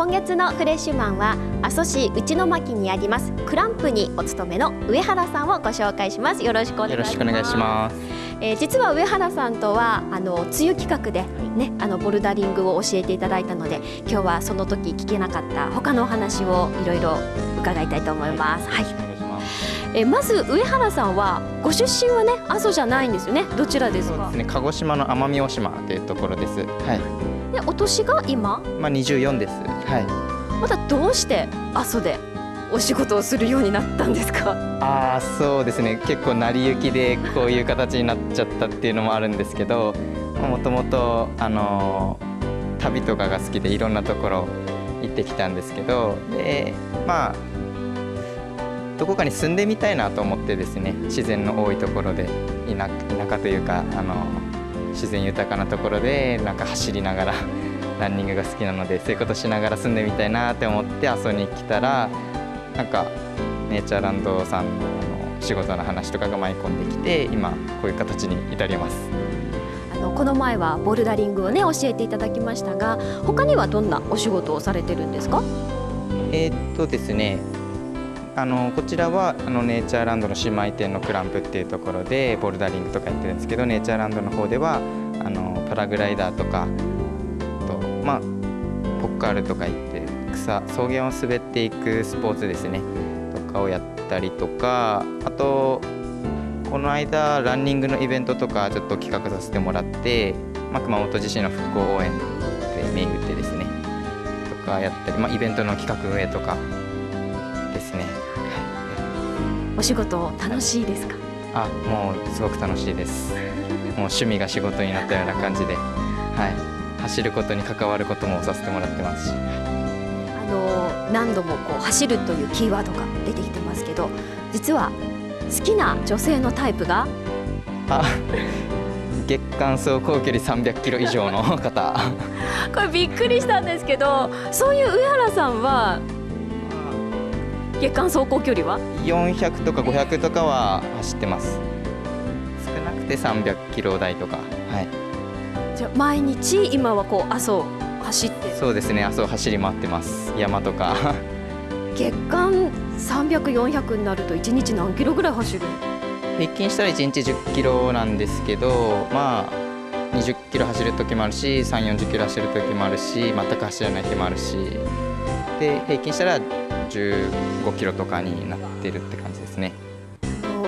今月のフレッシュマンは阿蘇市内巻にありますクランプにお勤めの上原さんをご紹介しますよろしくお願いしますえー、実は上原さんとはあの梅雨企画でね、あのボルダリングを教えていただいたので今日はその時聞けなかった他のお話をいろいろ伺いたいと思います。はい。えー、まず上原さんはご出身はね阿蘇じゃないんですよね？どちらですか？そうですね。鹿児島の奄美大島というところです。はい。でお年が今？まあ二十四です。はい。またどうして阿蘇でお仕事をするようになったんですか？ああそうですね結構成り行きでこういう形になっちゃったっていうのもあるんですけどもともとあの旅とかが好きでいろんなところ行ってきたんですけどでまあどこかに住んでみたいなと思ってですね自然の多いところで田舎というかあの自然豊かなところでなんか走りながら ランニングが好きなのでそういうことしながら住んでみたいなって思って阿蘇に来たらなんかネイチャーランドさんの仕事の話とかが舞い込んできて今こういう形に至ります。あのこの前はボルダリングをね教えていただきましたが他にはどんなお仕事をされてるんですか？えー、っとですねあのこちらはあのネイチャーランドの姉妹店のクランプっていうところでボルダリングとかやってるんですけどネイチャーランドの方ではあのパラグライダーとかとまあポッカールとか行って草草原を滑っていくスポーツですね。とかをやったりとかあとこの間ランニングのイベントとかちょっと企画させてもらって、まあ、熊本地震の復興応援で銘打ってですね。とかやったり、まあ、イベントの企画運営とかですね、はい、お仕事楽しいですか？あもうすごく楽しいです。もう趣味が仕事になったような感じで、はい、走ることに関わることもさせてもらってますし。あの何度もこう走るというキーワードが出てきてますけど実は好きな女性のタイプが？あ月間走行距離300キロ以上の方。これびっくりしたんですけどそういう上原さんは月間走行距離は？400とか500とかは走ってます。少なくて300キロ台とか。はい。じゃあ毎日今はこう阿蘇走って？そうですね阿蘇走り回ってます。山とか。月間300400になると1日何キロぐらい走る？平均したら1日10キロなんですけどまあ20キロ走る時もあるし3 4 0キロ走る時もあるし全く走らない日もあるし。で平均したら15キロとかになってるって感じですね。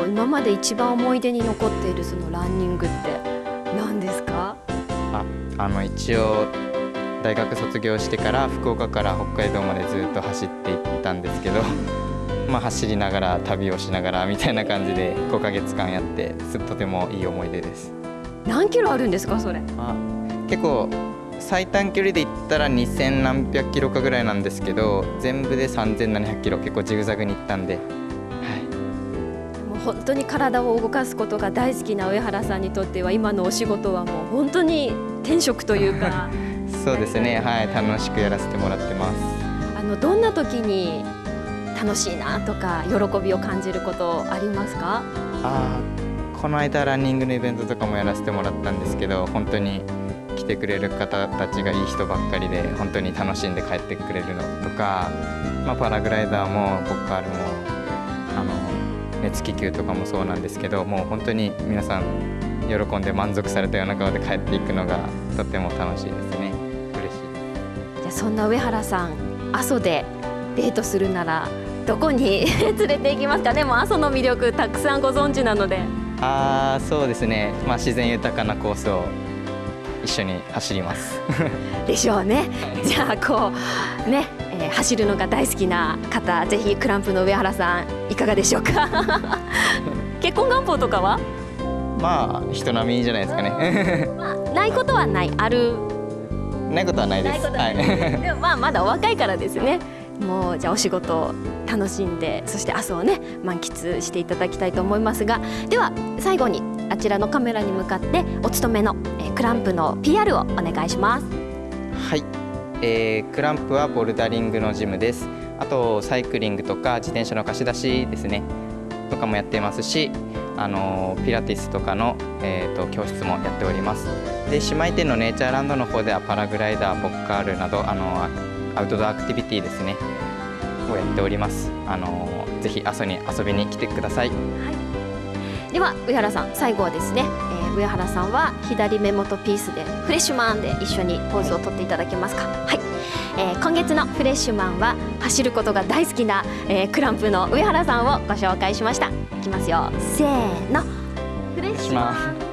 今まで一番思い出に残っているそのランニングって何ですか？ああの一応大学卒業してから福岡から北海道までずっと走っていったんですけど まあ走りながら旅をしながらみたいな感じで5ヶ月間やってとてもいい思い出です。何キロあるんですかそれ？あ結構最短距離で言ったら2000何百キロかぐらいなんですけど全部で3700キロ結構ジグザグに行ったんで、はい、もう本当に体を動かすことが大好きな上原さんにとっては今のお仕事はもう本当に天職というか。そうですね。はい。楽しくやらせてもらってます。あのどんな時に楽しいなとか喜びを感じることありますか？あこの間ランニングのイベントとかもやらせてもらったんですけど本当に来てくれる方たちがいい人ばっかりで本当に楽しんで帰ってくれるのとか、まあ、パラグライダーもボッカールもあの熱気球とかもそうなんですけどもう本当に皆さん喜んで満足されたような顔で帰っていくのがとても楽しいですね。そんな上原さん阿蘇でデートするならどこに 連れて行きますか？でも阿蘇の魅力たくさんご存知なので。ああそうですね、まあ、自然豊かなコースを一緒に走ります。でしょうね、はい、じゃあこうね、えー、走るのが大好きな方ぜひクランプの上原さんいかがでしょうか？結婚願望とかは？まあ人並みじゃないですかね。まあ、ないことはない。ある。ないことはないです。はい、でもまあまだお若いからですね。もうじゃあお仕事楽しんでそして明日をね満喫していただきたいと思いますがでは最後にあちらのカメラに向かってお勤めの、えー、クランプの PR をお願いします。はい、えー、クランプはボルダリングのジムです。あとサイクリングとか自転車の貸し出しですね。とかもやっていますしあのピラティスとかの、えーと、教室もやっております。で姉妹店のネイチャーランドの方ではパラグライダーボッカールなどあのアウトドアアクティビティですね。をやっております。あのぜひ阿蘇に遊びに来てください。では上原さん最後はですね、えー、上原さんは左目元ピースでフレッシュマンで一緒にポーズをとっていただけますか？はい、えー、今月のフレッシュマンは走ることが大好きな、えー、クランプの上原さんをご紹介しました。いきますよ。せーの。フレッシュマン